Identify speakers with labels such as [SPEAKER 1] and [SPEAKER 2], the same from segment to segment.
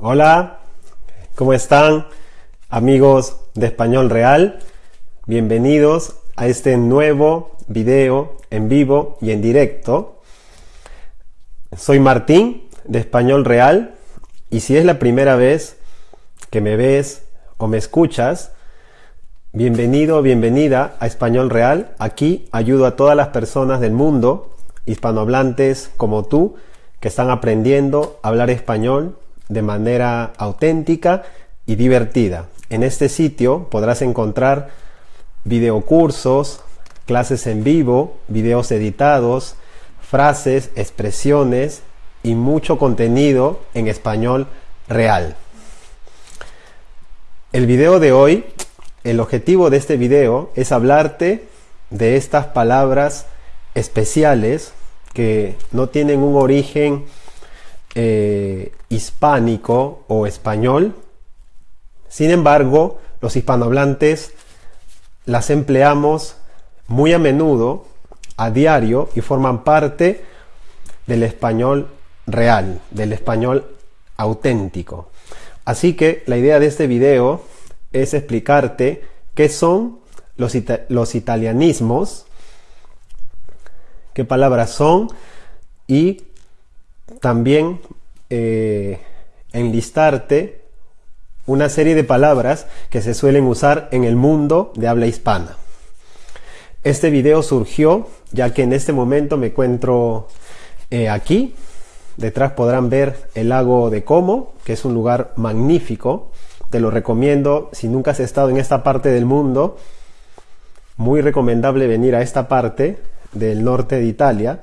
[SPEAKER 1] Hola, ¿cómo están amigos de Español Real? Bienvenidos a este nuevo video en vivo y en directo. Soy Martín de Español Real y si es la primera vez que me ves o me escuchas, bienvenido o bienvenida a Español Real. Aquí ayudo a todas las personas del mundo, hispanohablantes como tú, que están aprendiendo a hablar español de manera auténtica y divertida. En este sitio podrás encontrar videocursos, clases en vivo, videos editados, frases, expresiones y mucho contenido en español real. El video de hoy, el objetivo de este video es hablarte de estas palabras especiales que no tienen un origen eh, hispánico o español. Sin embargo, los hispanohablantes las empleamos muy a menudo, a diario, y forman parte del español real, del español auténtico. Así que la idea de este video es explicarte qué son los, los italianismos, qué palabras son y también eh, enlistarte una serie de palabras que se suelen usar en el mundo de habla hispana. Este video surgió ya que en este momento me encuentro eh, aquí. Detrás podrán ver el lago de Como, que es un lugar magnífico. Te lo recomiendo si nunca has estado en esta parte del mundo. Muy recomendable venir a esta parte del norte de Italia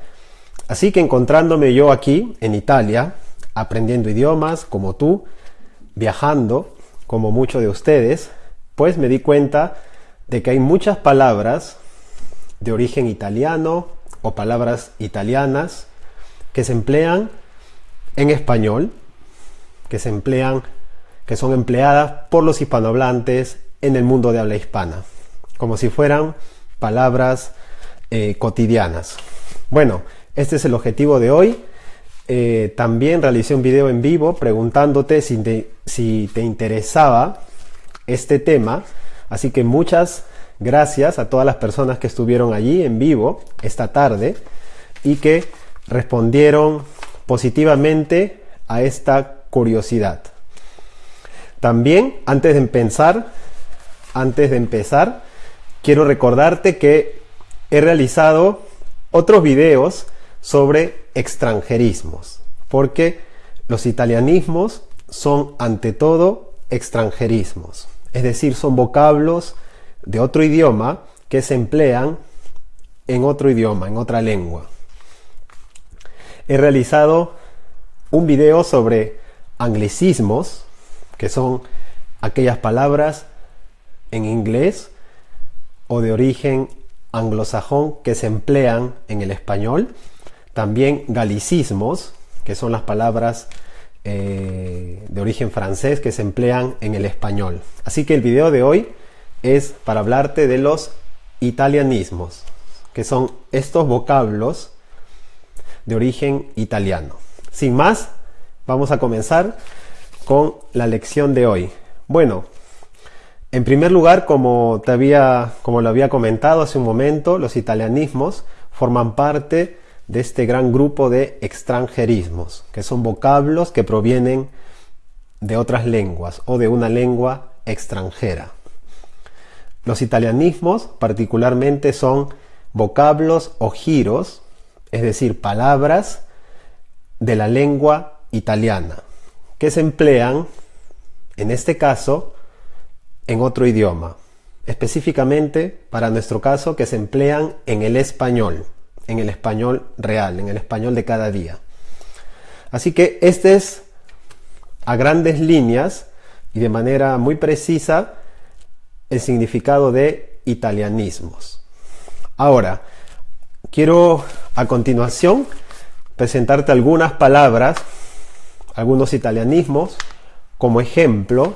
[SPEAKER 1] Así que encontrándome yo aquí en Italia, aprendiendo idiomas como tú, viajando como muchos de ustedes, pues me di cuenta de que hay muchas palabras de origen italiano o palabras italianas que se emplean en español, que se emplean, que son empleadas por los hispanohablantes en el mundo de habla hispana, como si fueran palabras eh, cotidianas. Bueno, este es el objetivo de hoy. Eh, también realicé un video en vivo preguntándote si te, si te interesaba este tema. Así que muchas gracias a todas las personas que estuvieron allí en vivo esta tarde y que respondieron positivamente a esta curiosidad. También, antes de empezar, antes de empezar, quiero recordarte que he realizado otros videos sobre extranjerismos, porque los italianismos son ante todo extranjerismos, es decir, son vocablos de otro idioma que se emplean en otro idioma, en otra lengua. He realizado un video sobre anglicismos, que son aquellas palabras en inglés o de origen anglosajón que se emplean en el español también galicismos, que son las palabras eh, de origen francés que se emplean en el español. Así que el video de hoy es para hablarte de los italianismos, que son estos vocablos de origen italiano. Sin más, vamos a comenzar con la lección de hoy. Bueno, en primer lugar, como, te había, como lo había comentado hace un momento, los italianismos forman parte de este gran grupo de extranjerismos, que son vocablos que provienen de otras lenguas o de una lengua extranjera. Los italianismos particularmente son vocablos o giros, es decir, palabras de la lengua italiana, que se emplean, en este caso, en otro idioma, específicamente para nuestro caso que se emplean en el español en el español real, en el español de cada día. Así que este es a grandes líneas y de manera muy precisa el significado de italianismos. Ahora, quiero a continuación presentarte algunas palabras, algunos italianismos como ejemplo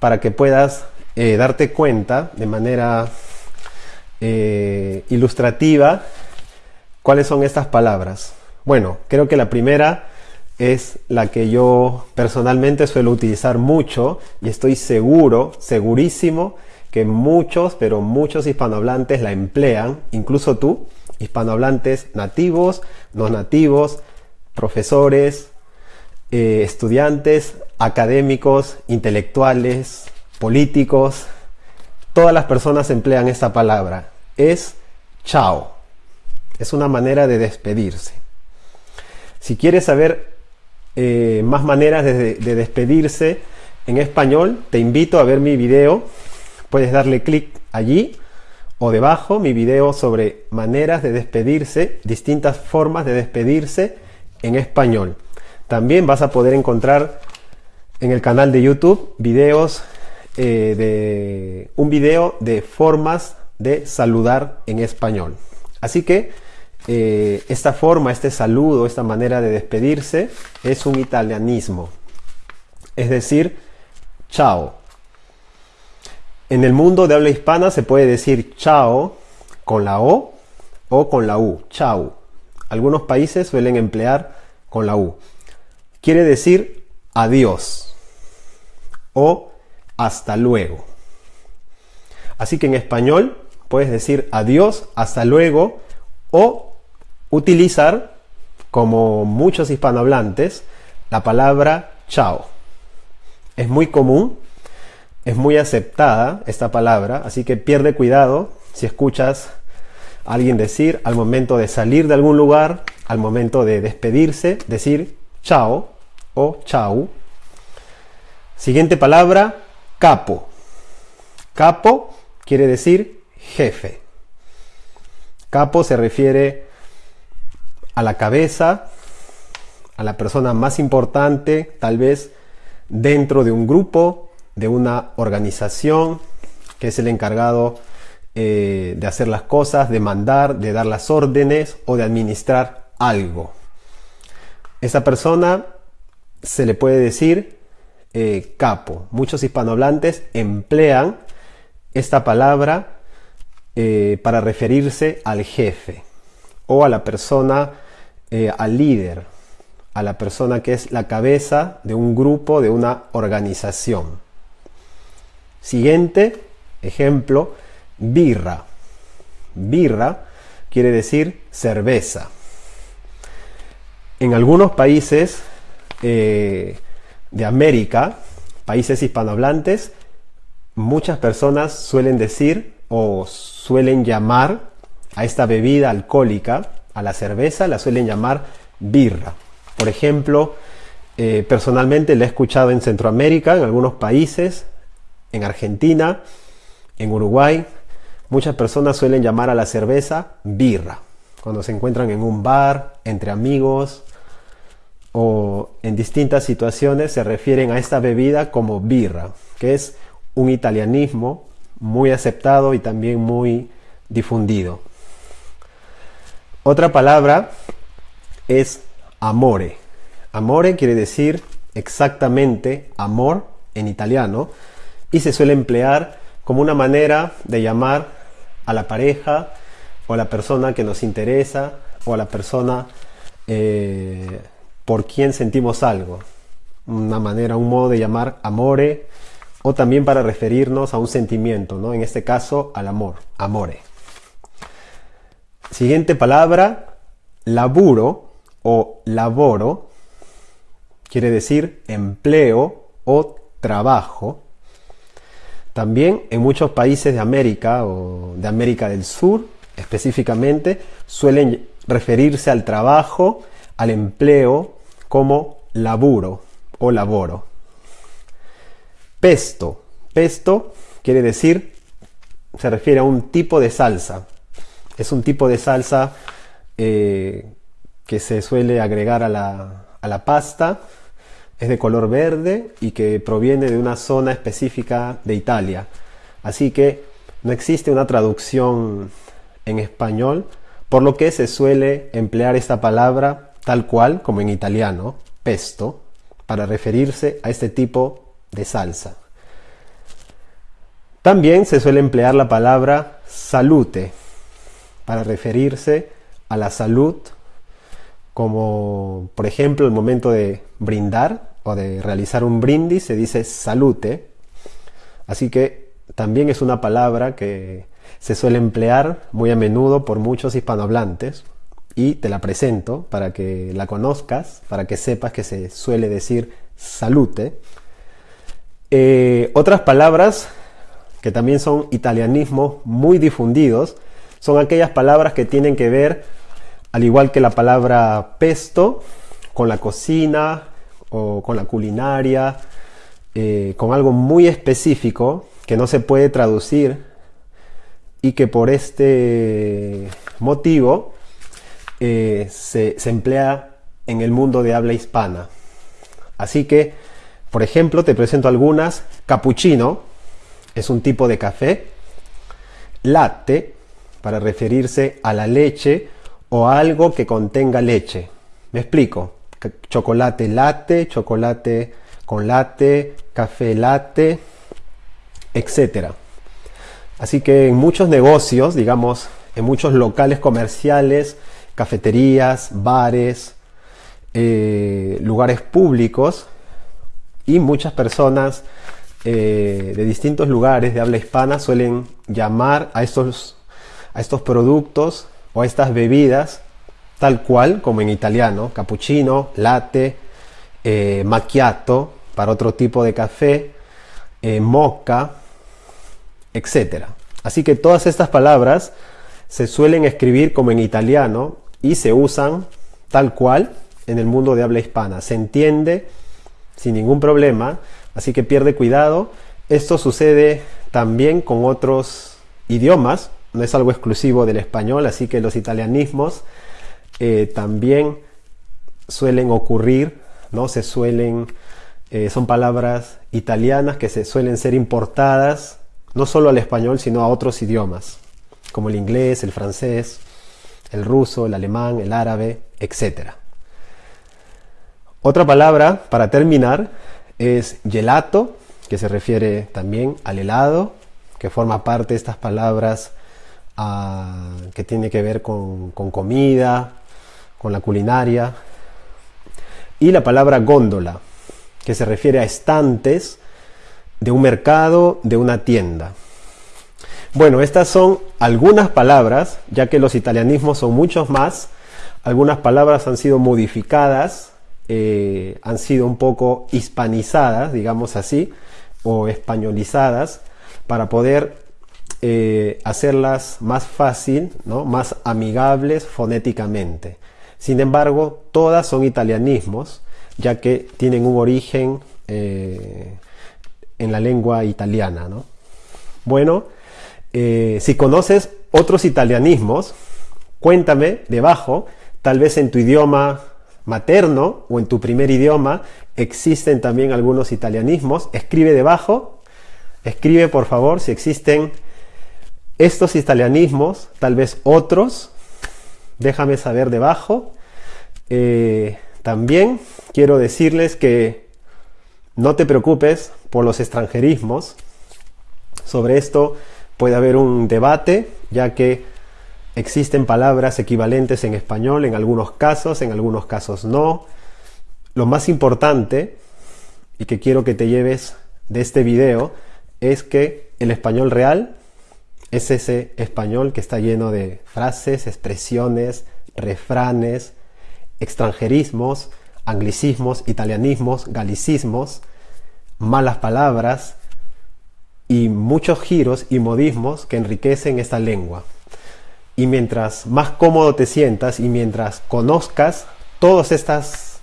[SPEAKER 1] para que puedas eh, darte cuenta de manera eh, ilustrativa ¿Cuáles son estas palabras? Bueno, creo que la primera es la que yo personalmente suelo utilizar mucho y estoy seguro, segurísimo, que muchos, pero muchos hispanohablantes la emplean, incluso tú, hispanohablantes nativos, no nativos, profesores, eh, estudiantes, académicos, intelectuales, políticos, todas las personas emplean esta palabra. Es chao. Es una manera de despedirse. Si quieres saber eh, más maneras de, de despedirse en español, te invito a ver mi video. Puedes darle clic allí o debajo mi video sobre maneras de despedirse, distintas formas de despedirse en español. También vas a poder encontrar en el canal de YouTube videos eh, de un video de formas de saludar en español. Así que eh, esta forma, este saludo, esta manera de despedirse es un italianismo. Es decir, chao. En el mundo de habla hispana se puede decir chao con la O o con la U, chao. Algunos países suelen emplear con la U quiere decir adiós o hasta luego. Así que en español puedes decir adiós, hasta luego o utilizar, como muchos hispanohablantes, la palabra chao. Es muy común, es muy aceptada esta palabra, así que pierde cuidado si escuchas a alguien decir al momento de salir de algún lugar, al momento de despedirse, decir chao o chau. Siguiente palabra, capo. Capo quiere decir jefe. Capo se refiere a la cabeza, a la persona más importante, tal vez dentro de un grupo, de una organización, que es el encargado eh, de hacer las cosas, de mandar, de dar las órdenes o de administrar algo. Esa persona se le puede decir eh, capo. Muchos hispanohablantes emplean esta palabra eh, para referirse al jefe o a la persona, eh, al líder, a la persona que es la cabeza de un grupo, de una organización. Siguiente ejemplo, birra. Birra quiere decir cerveza. En algunos países eh, de América, países hispanohablantes, muchas personas suelen decir o suelen llamar a esta bebida alcohólica, a la cerveza, la suelen llamar birra. Por ejemplo, eh, personalmente la he escuchado en Centroamérica, en algunos países, en Argentina, en Uruguay. Muchas personas suelen llamar a la cerveza birra. Cuando se encuentran en un bar, entre amigos, o en distintas situaciones se refieren a esta bebida como birra, que es un italianismo muy aceptado y también muy difundido. Otra palabra es amore. Amore quiere decir exactamente amor en italiano y se suele emplear como una manera de llamar a la pareja o a la persona que nos interesa o a la persona eh, por quién sentimos algo. Una manera, un modo de llamar amore o también para referirnos a un sentimiento, ¿no? En este caso al amor, amore. Siguiente palabra, laburo o laboro, quiere decir empleo o trabajo. También en muchos países de América o de América del Sur específicamente suelen referirse al trabajo, al empleo como laburo o laboro. Pesto. Pesto quiere decir, se refiere a un tipo de salsa. Es un tipo de salsa eh, que se suele agregar a la, a la pasta. Es de color verde y que proviene de una zona específica de Italia. Así que no existe una traducción en español, por lo que se suele emplear esta palabra tal cual como en italiano, pesto, para referirse a este tipo de salsa. También se suele emplear la palabra salute para referirse a la salud como por ejemplo el momento de brindar o de realizar un brindis se dice salute. Así que también es una palabra que se suele emplear muy a menudo por muchos hispanohablantes y te la presento para que la conozcas, para que sepas que se suele decir salute. Eh, otras palabras que también son italianismos muy difundidos son aquellas palabras que tienen que ver al igual que la palabra pesto, con la cocina o con la culinaria, eh, con algo muy específico que no se puede traducir y que por este motivo eh, se, se emplea en el mundo de habla hispana. Así que, por ejemplo, te presento algunas. Cappuccino es un tipo de café. Latte, para referirse a la leche o algo que contenga leche. Me explico. Chocolate latte, chocolate con latte, café latte, etc. Así que en muchos negocios, digamos, en muchos locales comerciales, cafeterías, bares, eh, lugares públicos y muchas personas eh, de distintos lugares de habla hispana suelen llamar a estos, a estos productos o estas bebidas tal cual como en italiano, cappuccino, latte, eh, macchiato para otro tipo de café, eh, mocha, etc. Así que todas estas palabras se suelen escribir como en italiano y se usan tal cual en el mundo de habla hispana. Se entiende sin ningún problema, así que pierde cuidado. Esto sucede también con otros idiomas, no es algo exclusivo del español, así que los italianismos eh, también suelen ocurrir, ¿no? Se suelen, eh, son palabras italianas que se suelen ser importadas no solo al español, sino a otros idiomas, como el inglés, el francés, el ruso, el alemán, el árabe, etc. Otra palabra para terminar es gelato, que se refiere también al helado, que forma parte de estas palabras que tiene que ver con, comida, con la culinaria. Y la palabra góndola, que se refiere a estantes de un mercado, de una tienda. Bueno, estas son algunas palabras, ya que los italianismos son muchos más. Algunas palabras han sido modificadas, eh, han sido un poco hispanizadas, digamos así, o españolizadas, para poder eh, hacerlas más fácil, ¿no? más amigables fonéticamente. Sin embargo, todas son italianismos, ya que tienen un origen eh, en la lengua italiana. Bueno, eh, si conoces otros italianismos, cuéntame debajo, tal vez en tu idioma materno o en tu primer idioma existen también algunos italianismos. Escribe debajo, escribe por favor si existen estos italianismos, tal vez otros, déjame saber debajo. Eh, también quiero decirles que no te preocupes por los extranjerismos. Sobre esto puede haber un debate, ya que existen palabras equivalentes en español en algunos casos, en algunos casos no. Lo más importante, y que quiero que te lleves de este video, es que el español real es ese español que está lleno de frases, expresiones, refranes, extranjerismos, anglicismos, italianismos, galicismos, malas palabras y muchos giros y modismos que enriquecen esta lengua. Y mientras más cómodo te sientas y mientras conozcas todos, estas,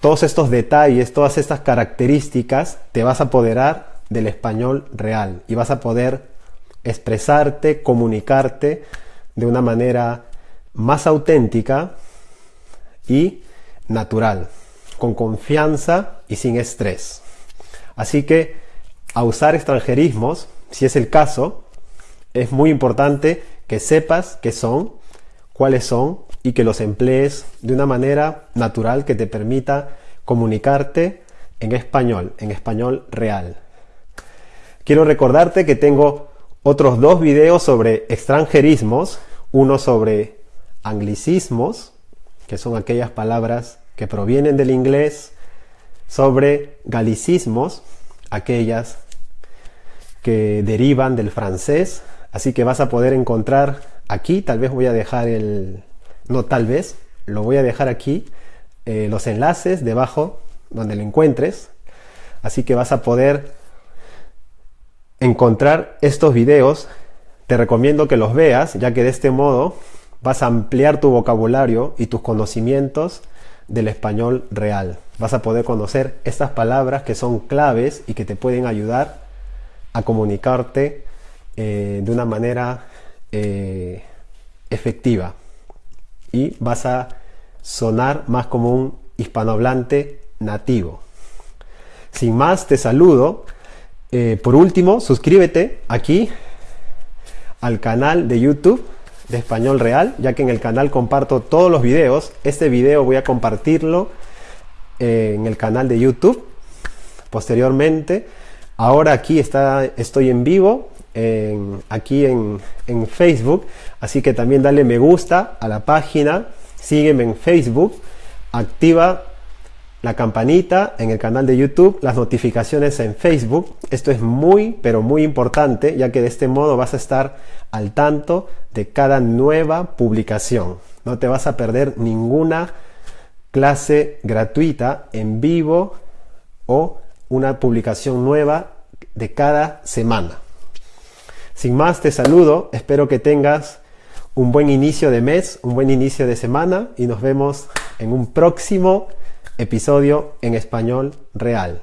[SPEAKER 1] todos estos detalles, todas estas características, te vas a apoderar del español real y vas a poder expresarte, comunicarte de una manera más auténtica y natural, con confianza y sin estrés. Así que a usar extranjerismos, si es el caso, es muy importante que sepas qué son, cuáles son y que los emplees de una manera natural que te permita comunicarte en español, en español real. Quiero recordarte que tengo otros dos videos sobre extranjerismos, uno sobre anglicismos, que son aquellas palabras que provienen del inglés, sobre galicismos, aquellas que derivan del francés, así que vas a poder encontrar aquí, tal vez voy a dejar el, no tal vez, lo voy a dejar aquí, eh, los enlaces debajo donde lo encuentres, así que vas a poder encontrar estos videos, te recomiendo que los veas, ya que de este modo vas a ampliar tu vocabulario y tus conocimientos del español real. Vas a poder conocer estas palabras que son claves y que te pueden ayudar a comunicarte eh, de una manera eh, efectiva. Y vas a sonar más como un hispanohablante nativo. Sin más, te saludo. Eh, por último, suscríbete aquí al canal de YouTube de Español Real, ya que en el canal comparto todos los videos. Este video voy a compartirlo eh, en el canal de YouTube posteriormente. Ahora aquí está, estoy en vivo, aquí en, en Facebook, así que también dale me gusta a la página, sígueme en Facebook, activa la campanita en el canal de YouTube, las notificaciones en Facebook. Esto es muy, pero muy importante, ya que de este modo vas a estar al tanto de cada nueva publicación. No te vas a perder ninguna clase gratuita en vivo o una publicación nueva de cada semana. Sin más, te saludo. Espero que tengas un buen inicio de mes, un buen inicio de semana y nos vemos en un próximo episodio en español real.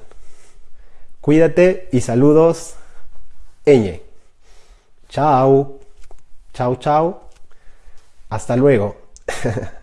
[SPEAKER 1] Cuídate y saludos, Eñe. Chao. Chao, chao. Hasta luego.